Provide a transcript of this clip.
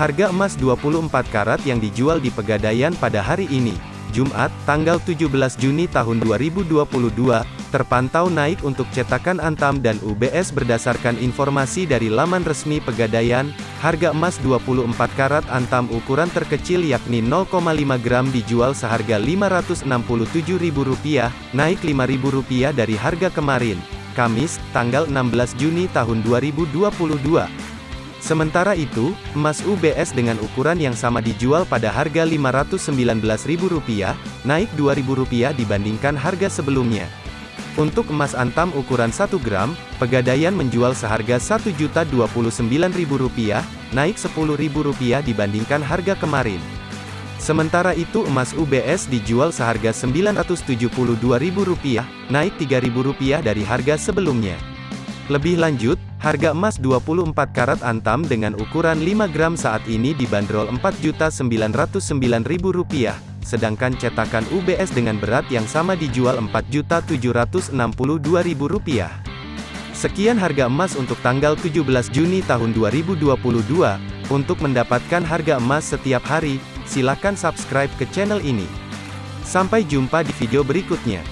Harga emas 24 karat yang dijual di Pegadaian pada hari ini, Jumat, tanggal 17 Juni tahun 2022, terpantau naik untuk cetakan Antam dan UBS berdasarkan informasi dari laman resmi Pegadaian, harga emas 24 karat Antam ukuran terkecil yakni 0,5 gram dijual seharga Rp567.000, naik Rp5.000 dari harga kemarin, Kamis, tanggal 16 Juni tahun 2022. Sementara itu, emas UBS dengan ukuran yang sama dijual pada harga Rp519.000, naik Rp2.000 dibandingkan harga sebelumnya. Untuk emas antam ukuran 1 gram, Pegadaian menjual seharga Rp1.029.000, naik Rp10.000 dibandingkan harga kemarin. Sementara itu emas UBS dijual seharga Rp972.000, naik Rp3.000 dari harga sebelumnya. Lebih lanjut, Harga emas 24 karat antam dengan ukuran 5 gram saat ini dibanderol Rp4.909.000, sedangkan cetakan UBS dengan berat yang sama dijual Rp4.762.000. Sekian harga emas untuk tanggal 17 Juni tahun 2022. Untuk mendapatkan harga emas setiap hari, silakan subscribe ke channel ini. Sampai jumpa di video berikutnya.